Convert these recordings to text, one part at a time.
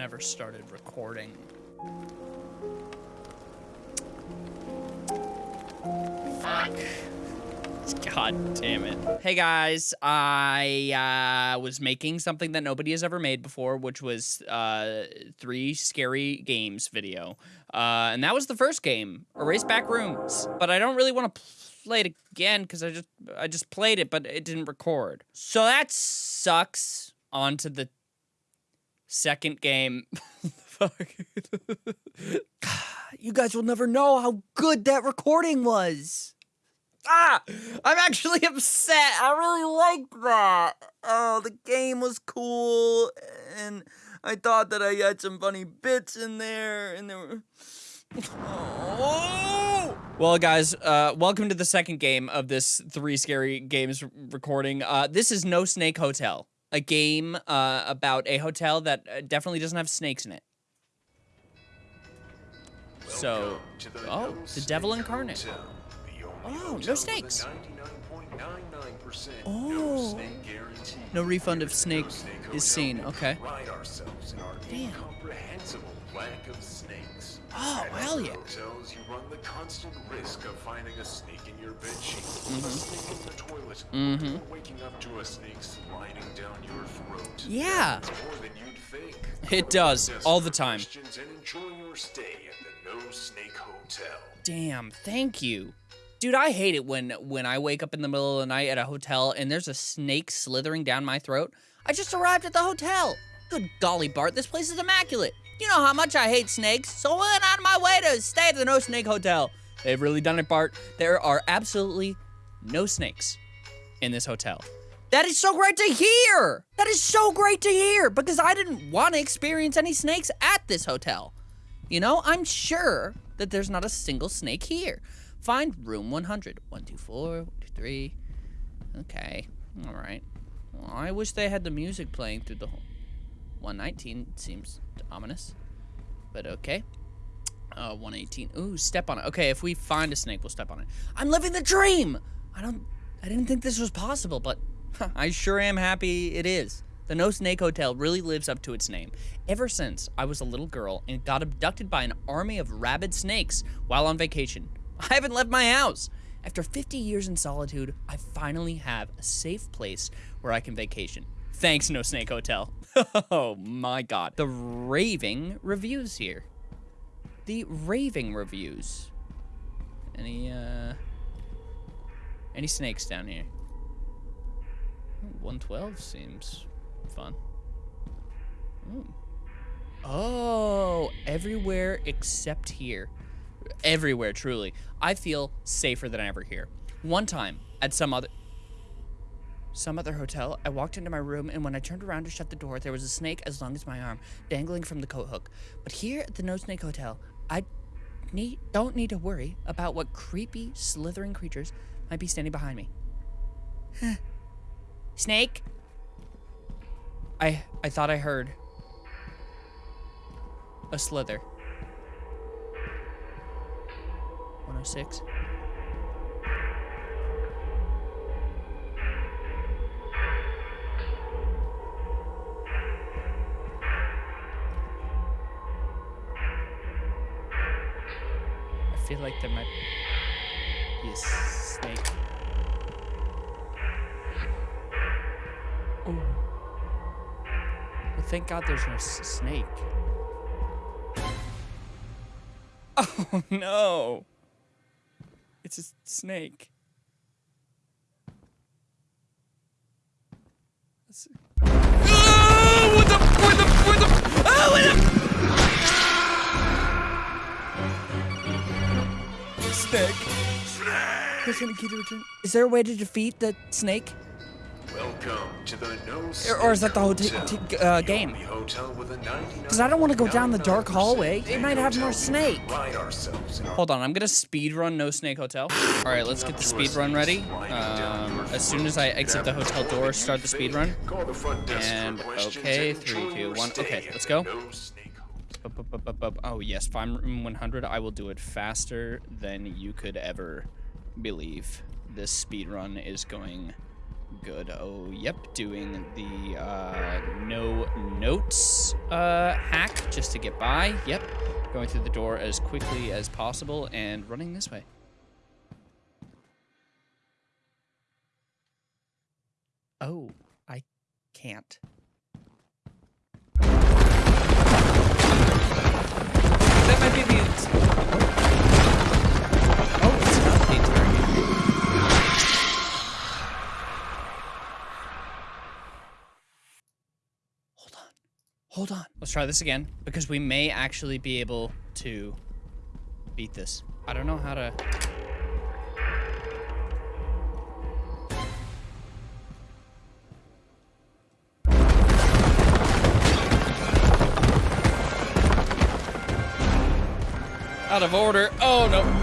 never started recording. Fuck. God damn it. Hey guys, I uh, was making something that nobody has ever made before, which was uh, three scary games video. Uh, and that was the first game, Erase Back Rooms. But I don't really want to play it again because I just I just played it, but it didn't record. So that sucks. On to the second game. You guys will never know how good that recording was. Ah, I'm actually upset. I really liked that. Oh, the game was cool, and I thought that I had some funny bits in there, and there were. Oh! Well, guys, uh, welcome to the second game of this three scary games recording. Uh, this is No Snake Hotel, a game uh, about a hotel that uh, definitely doesn't have snakes in it. So, oh, the devil incarnate. Oh, no snakes. Oh, no refund if snake is seen. Okay. Damn. Oh, hell yeah. Hotels, you run the constant risk of finding a snake in your bed sheet, a snake in the toilet, Mm-hmm. or waking up to a snake sliding down your throat. Yeah. It's more than you'd think. It does, all the time. And enjoy your stay at the No Snake Hotel. Damn, thank you. Dude, I hate it when when I wake up in the middle of the night at a hotel and there's a snake slithering down my throat. I just arrived at the hotel. Good golly, Bart, this place is immaculate. You know how much I hate snakes, so I went out of my way to stay at the No Snake Hotel. They've really done it, Bart. There are absolutely no snakes in this hotel. That is so great to hear! That is so great to hear because I didn't want to experience any snakes at this hotel. You know, I'm sure that there's not a single snake here. Find room 100. 124, 123. Okay, all right. Well, I wish they had the music playing through the whole. 119 seems ominous, but okay. Uh, 118. Ooh, step on it. Okay, if we find a snake, we'll step on it. I'm living the dream! I don't. I didn't think this was possible, but I sure am happy it is. The No Snake Hotel really lives up to its name. Ever since I was a little girl and got abducted by an army of rabid snakes while on vacation, I haven't left my house. After 50 years in solitude, I finally have a safe place where I can vacation. Thanks, No Snake Hotel. oh my god. The raving reviews here. The raving reviews. Any, uh. Any snakes down here? 112 seems fun. Ooh. Oh, everywhere except here. Everywhere, truly. I feel safer than ever here. One time, at some other some other hotel, I walked into my room and when I turned around to shut the door, there was a snake as long as my arm, dangling from the coat hook. But here at the No Snake Hotel, I need don't need to worry about what creepy, slithering creatures might be standing behind me. Snake? I I thought I heard a slither. 106. Like there might be a snake. Oh. Well, thank God there's no snake. Oh no! It's a snake. Let's see. Who's gonna the return? Is there a way to defeat the snake? Welcome to the No Or- Snake or is that the whole Hotel, uh, game? only hotel with a 'Cause I don't wanna go down the dark hallway. It might have more hotel snake. pride ourselves in our Hold on, I'm gonna speed run No Snake Hotel. All right, let's get the speed run ready. Um, as soon as I exit the hotel door, start the speed run. Call the front desk for And okay, and three, enjoy two, your one. stay Okay, let's go. Oh yes, find room 100. I will do it faster than you could ever believe. This speed run is going Good. Oh, yep. Doing the uh, no notes uh, hack just to get by. Yep. Going through the door as quickly as possible and running this way. Oh, I can't. That might be the. Hold on. Let's try this again because we may actually be able to beat this. I don't know how to. Out of order. Oh no.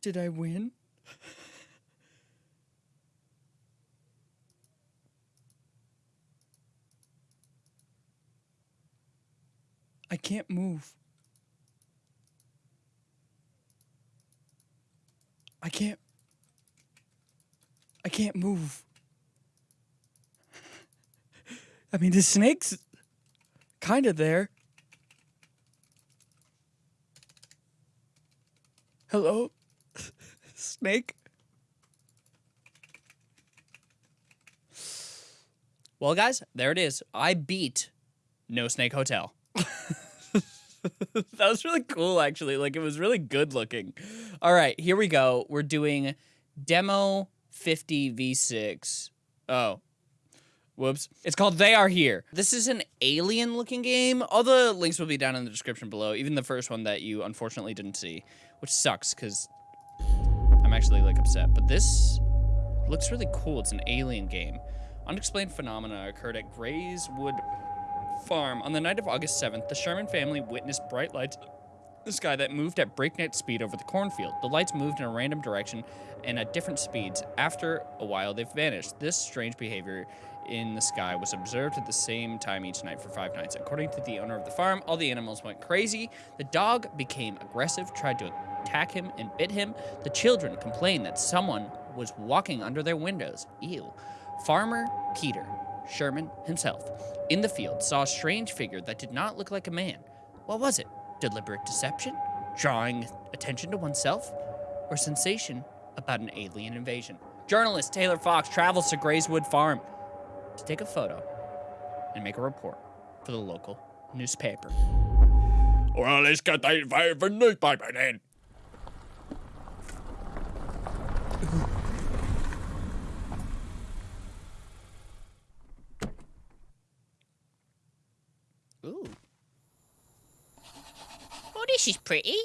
Did I win? I can't move. I can't. I can't move. I mean, the snake's kind of there. Hello? Snake? Well, guys, there it is. I beat No Snake Hotel. that was really cool, actually. Like, it was really good looking. All right, here we go. We're doing Demo 50 V6. Oh. Whoops. It's called They Are Here. This is an alien looking game. All the links will be down in the description below, even the first one that you unfortunately didn't see, which sucks because I'm actually like upset. But this looks really cool. It's an alien game. Unexplained phenomena occurred at Grayswood Farm on the night of August 7th. The Sherman family witnessed bright lights in the sky that moved at breakneck speed over the cornfield. The lights moved in a random direction and at different speeds. After a while, they vanished. This strange behavior in the sky was observed at the same time each night for five nights. According to the owner of the farm, all the animals went crazy. The dog became aggressive, tried to attack him, and bit him. The children complained that someone was walking under their windows. Ew. Farmer Peter Sherman himself in the field saw a strange figure that did not look like a man. What was it? Deliberate deception? Drawing attention to oneself? Or sensation about an alien invasion? Journalist Taylor Fox travels to Grayswood Farm to take a photo and make a report for the local newspaper. Well, let's get that favorite newspaper then. Ooh. Is pretty.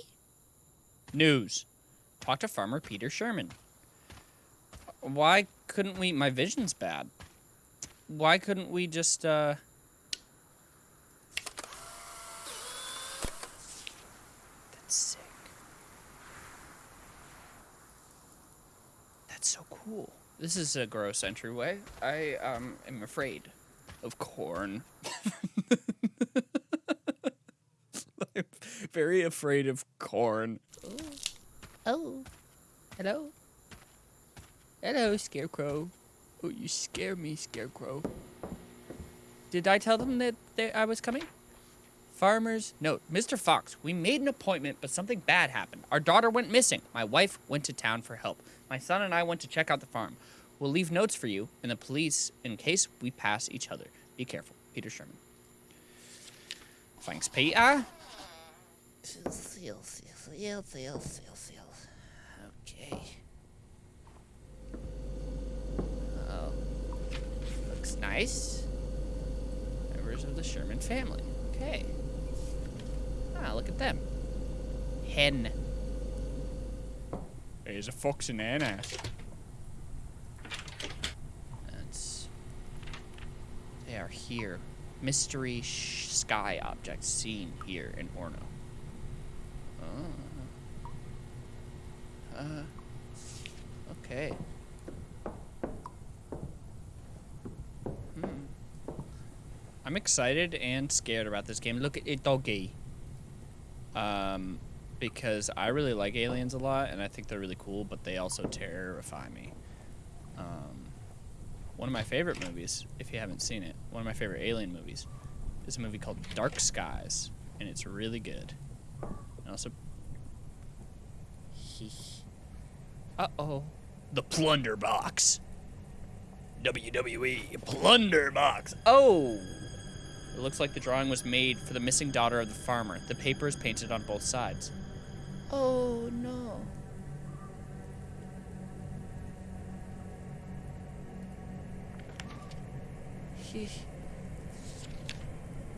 News. Talk to Farmer Peter Sherman. Why couldn't we? My vision's bad. Why couldn't we just, uh. That's sick. That's so cool. This is a gross entryway. I um am afraid of corn. I'm very afraid of corn. Oh. oh, Hello? Hello, Scarecrow. Oh, you scare me, Scarecrow. Did I tell them that they, I was coming? Farmers. Note, Mr. Fox, we made an appointment, but something bad happened. Our daughter went missing. My wife went to town for help. My son and I went to check out the farm. We'll leave notes for you and the police in case we pass each other. Be careful. Peter Sherman. Thanks, Peter. Seal, seal, seal, seal, seal, seal. Okay. Oh. Looks nice. Members of the Sherman family. Okay. Ah, look at them. Hen. There's a fox in there now. That's. They are here. Mystery sh- sky objects seen here in Orno. Uh. Okay. I'm excited and scared about this game. Look at it, doggy. Um, because I really like aliens a lot, and I think they're really cool, but they also terrify me. Um, one of my favorite movies, if you haven't seen it, one of my favorite alien movies, is a movie called Dark Skies, and it's really good. And also, uh oh, the Plunder Box. WWE Plunder Box. Oh. It looks like the drawing was made for the missing daughter of the farmer. The paper is painted on both sides. Oh no.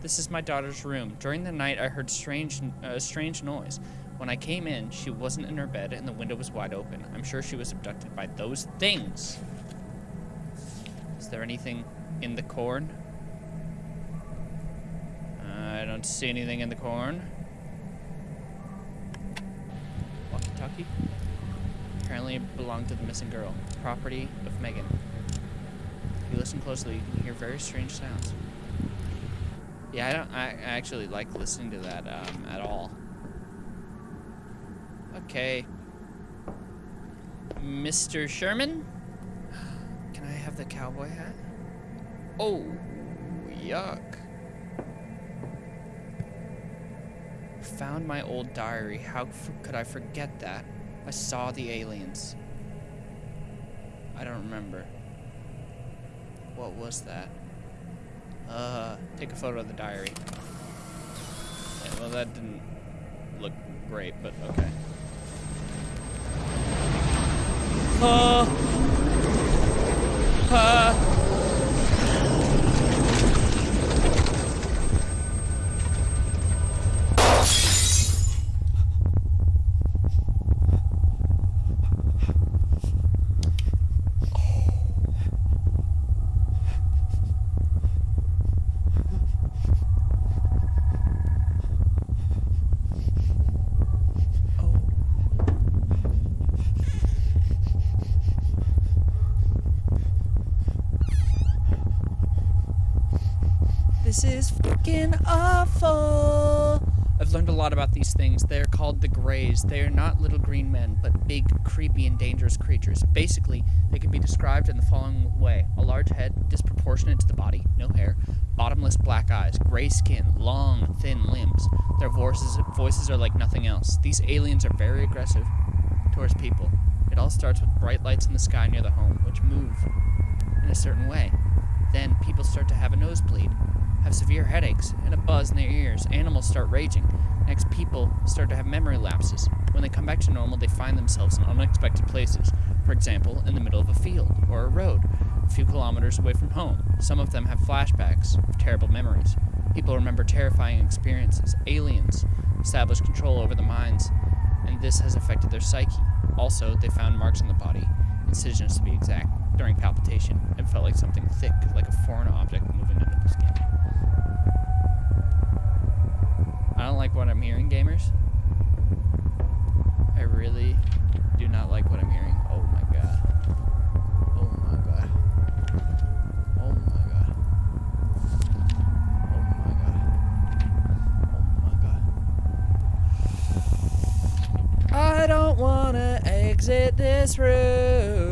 This is my daughter's room. During the night, I heard strange, a uh, strange noise. When I came in, she wasn't in her bed and the window was wide open. I'm sure she was abducted by those things. Is there anything in the corn? I don't see anything in the corn. Walkie-talkie? Apparently it belonged to the missing girl. Property of Megan. If you listen closely, you can hear very strange sounds. Yeah, I don't. I actually like listening to that um, at all. Okay. Mr. Sherman? Can I have the cowboy hat? Oh, yuck. Found my old diary. How could I forget that? I saw the aliens. I don't remember. What was that? Uh, take a photo of the diary. Yeah, well, that didn't look great, but okay. Uh, uh, This is fucking awful. I've learned a lot things. They're called the Greys. They are not little green men, but big, creepy, and dangerous creatures. Basically, they can be described in the following way a large head, disproportionate to the body, no hair, bottomless black eyes, gray skin, long, thin limbs. Their voices, voices are like nothing else. These aliens are very aggressive towards people. It all starts with bright lights in the sky near the home, which move in a certain way. Then people start to have a nosebleed have severe headaches and a buzz in their ears. Animals start raging. Next, people start to have memory lapses. When they come back to normal, they find themselves in unexpected places. For example, in the middle of a field or a road, a few kilometers away from home. Some of them have flashbacks of terrible memories. People remember terrifying experiences. Aliens establish control over the minds, and this has affected their psyche. Also, they found marks on the body, incisions to be exact, during palpitation. It felt like something thick, like a foreign object moving under the skin. I don't like what I'm hearing, gamers. I really do not like what I'm hearing. Oh my god. Oh my god. Oh my god. Oh my god. Oh my god. I don't wanna exit this room.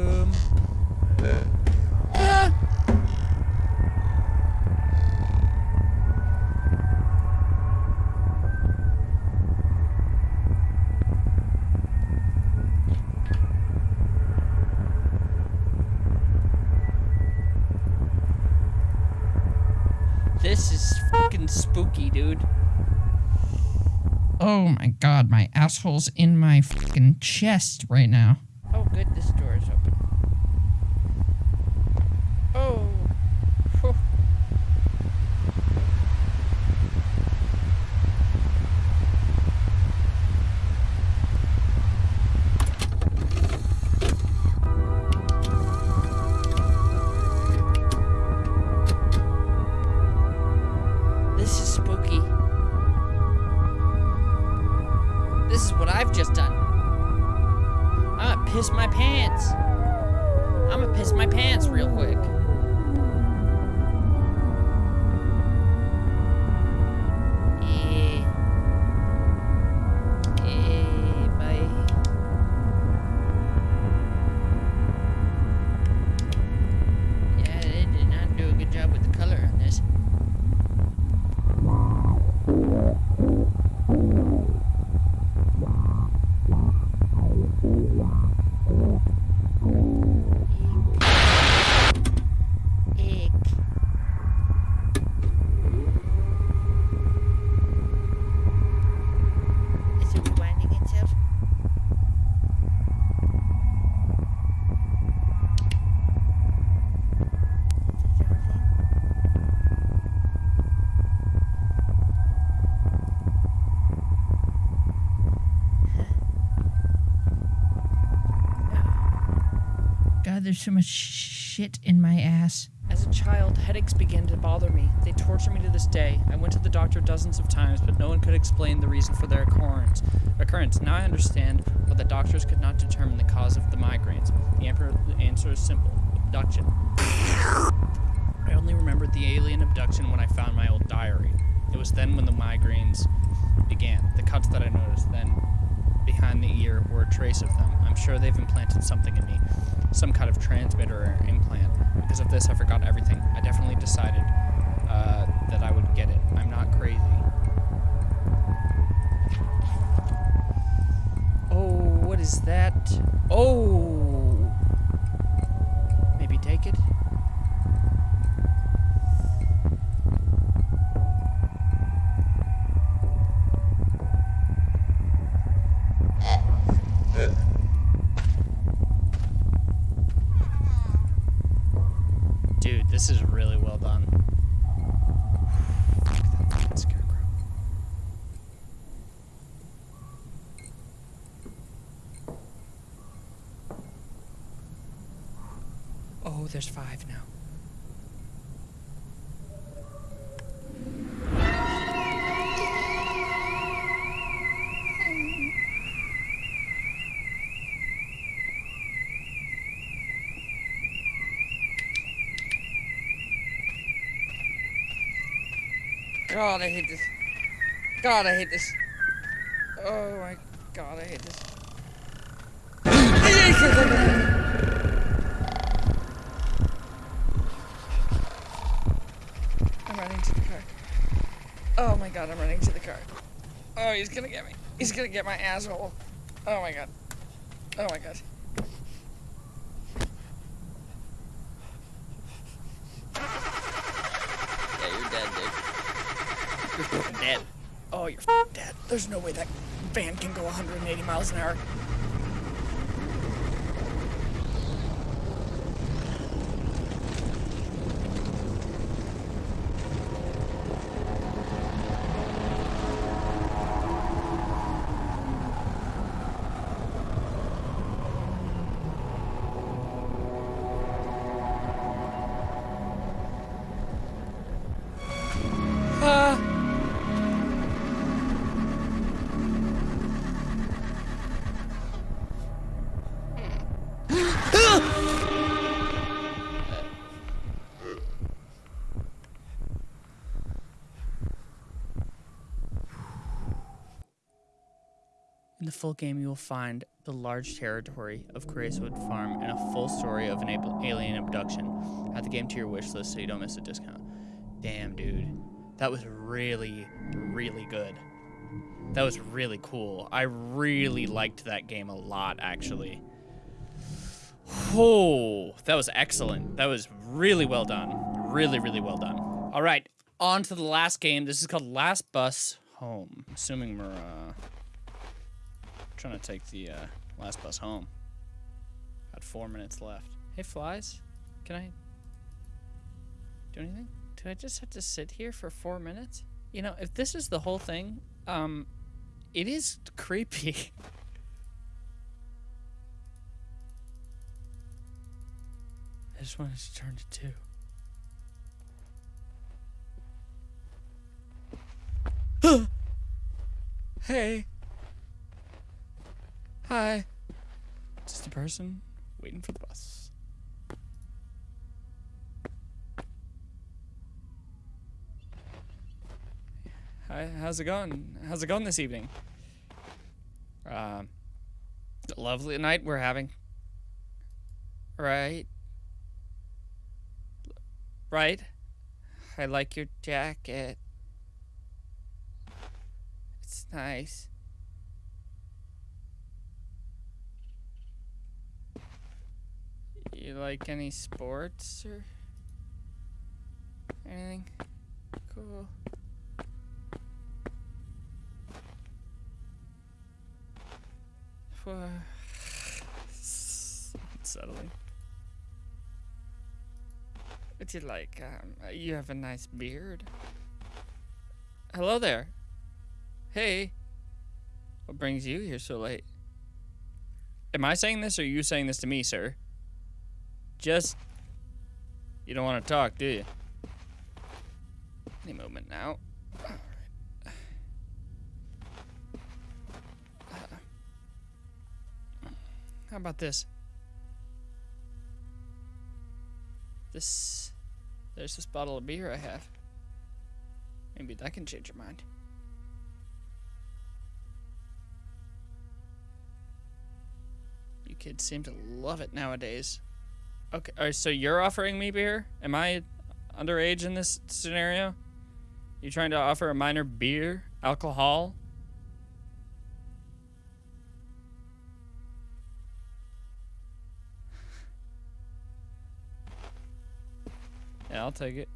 My god, my asshole's in my fucking chest right now. Oh, good, this door is open. There's so much shit in my ass. As a child, headaches began to bother me. They torture me to this day. I went to the doctor dozens of times, but no one could explain the reason for their occurrence. Occurrence. Now I understand why the doctors could not determine the cause of the migraines. The, answer is simple: abduction. I only remembered the alien abduction when I found my old diary. It was then when the migraines began. The cuts that I noticed then behind the ear were a trace of them. I'm sure they've implanted something in me, some kind of transmitter or implant. Because of this, I forgot everything. I definitely decided uh, that I would get it. I'm not crazy. Oh, what is that? Oh! Maybe take it? Dude, this is really well done. Scarecrow. Oh, there's five now. God, I hate this. God, I hate this. Oh my god, I hate this. I'm running to the car. Oh my god, I'm running to the car. Oh, he's gonna get me. He's gonna get my asshole. Oh my god. Oh my god. Yeah, you're dead, dude. You're dead. Oh, you're dead. There's no way that van can go 180 miles an hour. In the full game, you will find the large territory of Grayswood Farm and a full story of an alien abduction. Add the game to your wish list so you don't miss a discount. Damn, dude. That was really, really good. That was really cool. I really liked that game a lot, actually. Oh, that was excellent. That was really well done. Really, really well done. All right, on to the last game. This is called Last Bus Home. Assuming we're uh, trying to take the uh, last bus home. Got four minutes left. Hey, flies, can I do anything? Do I just have to sit here for four minutes? You know, if this is the whole thing, um, it is creepy. I just wanted to turn to two. hey. Hi. Just a person waiting for the bus. Hi, how's it going? How's it going this evening? Um, lovely night we're having. Right? Right? I like your jacket. It's nice. You like any sports or anything? Cool. Unsettling. Would you like, um, you have a nice beard. Hello there. Hey. What brings you here so late? Am I saying this or are you saying this to me, sir? Just. You don't want to talk, do you? Any moment now. How about this? This. There's this bottle of beer I have. Maybe that can change your mind. You kids seem to love it nowadays. Okay, all right, so you're offering me beer? Am I underage in this scenario? You trying to offer a minor beer, alcohol? Yeah, I'll take it.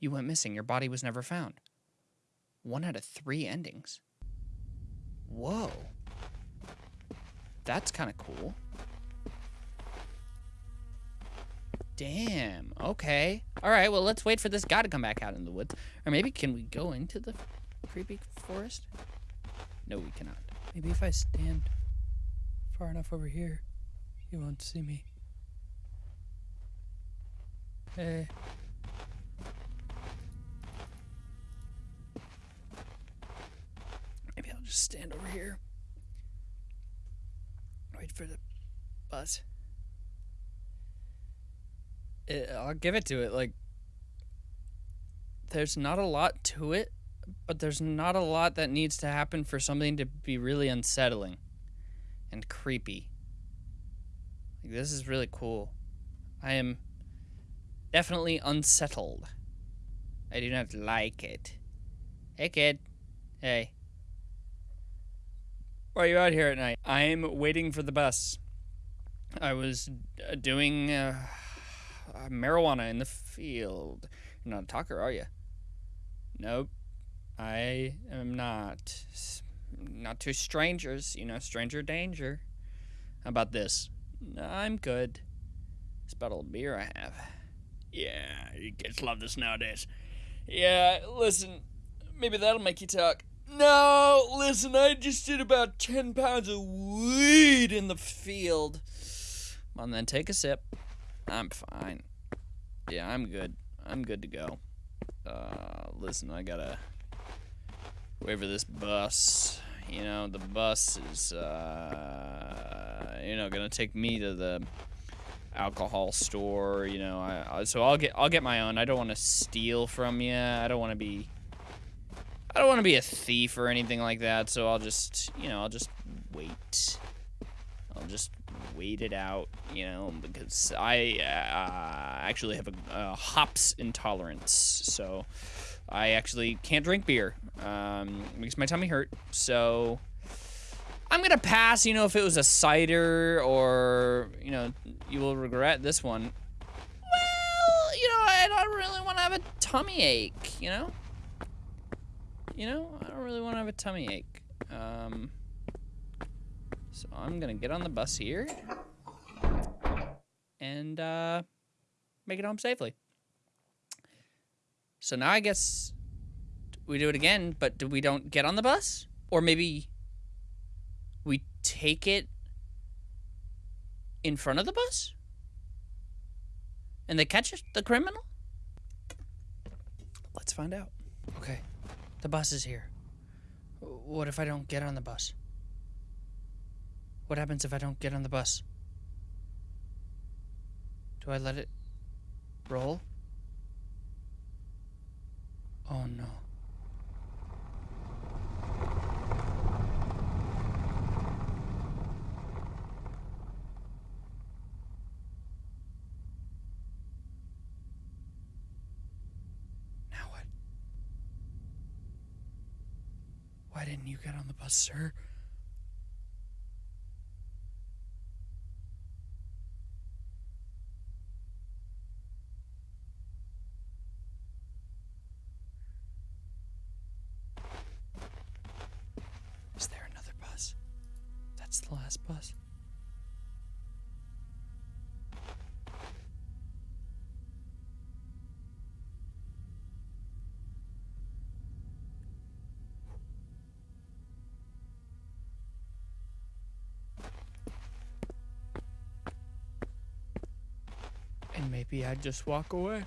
You went missing. Your body was never found. One out of three endings. Whoa. That's kind of cool. Damn. Okay. All right. Well, let's wait for this guy to come back out in the woods. Or maybe can we go into the creepy forest? No, we cannot. Maybe if I stand far enough over here, he won't see me. Hey. Maybe I'll just stand over here. For the bus. It, I'll give it to it. Like, there's not a lot to it, but there's not a lot that needs to happen for something to be really unsettling and creepy. Like, this is really cool. I am definitely unsettled. I do not like it. Hey, kid. Hey. Why are you out here at night? I'm waiting for the bus. I was uh, doing uh, marijuana in the field. You're not a talker, are you? Nope. I am not. Not to strangers, you know, stranger danger. How about this? I'm good. This bottle of beer I have. Yeah, you kids love this nowadays. Yeah, listen, maybe that'll make you talk. No, listen, I just did about 10 pounds of weed in the field. Come on, then take a sip. I'm fine. Yeah, I'm good. I'm good to go. Uh, listen, I gotta wait for this bus. You know, the bus is, uh, you know, gonna take me to the alcohol store. You know, I, I so I'll get I'll get my own. I don't want to steal from you. I don't want to be I don't want to be a thief or anything like that. So I'll just you know I'll just wait. I'll just wait it out. You know, because I uh, actually have a, a hops intolerance. So I actually can't drink beer. Um, makes my tummy hurt. So. I'm gonna pass, you know, if it was a cider or, you know, you will regret this one. Well, you know, I don't really want to have a tummy ache, you know? You know, I don't really want to have a tummy ache. Um, so I'm gonna get on the bus here and uh, make it home safely. So now I guess we do it again, but do we don't get on the bus? Or maybe we take it in front of the bus? And they catch the criminal? Let's find out. The bus is here. What if I don't get on the bus? What happens if I don't get on the bus? Do I let it roll? Oh no. Now what? Why didn't you get on the bus, sir? Is there another bus? That's the last bus. And maybe I'd just walk away.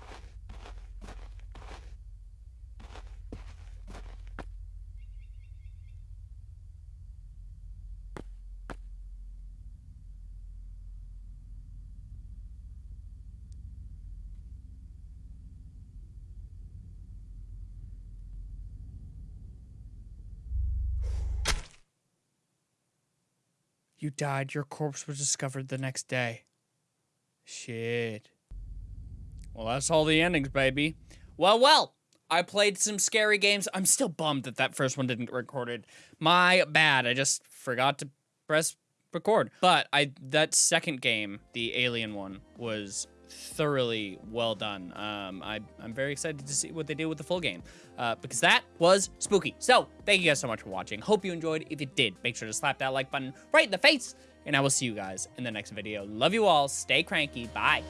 You died. Your corpse was discovered the next day. Shit. Well, that's all the endings, baby. Well, well. I played some scary games. I'm still bummed that that first one didn't get recorded. My bad. I just forgot to press record. But I that second game, the alien one, was thoroughly well done. Um, I, I'm very excited to see what they do with the full game uh, because that was spooky. So thank you guys so much for watching. Hope you enjoyed. If you did, make sure to slap that like button right in the face. And I will see you guys in the next video. Love you all. Stay cranky. Bye.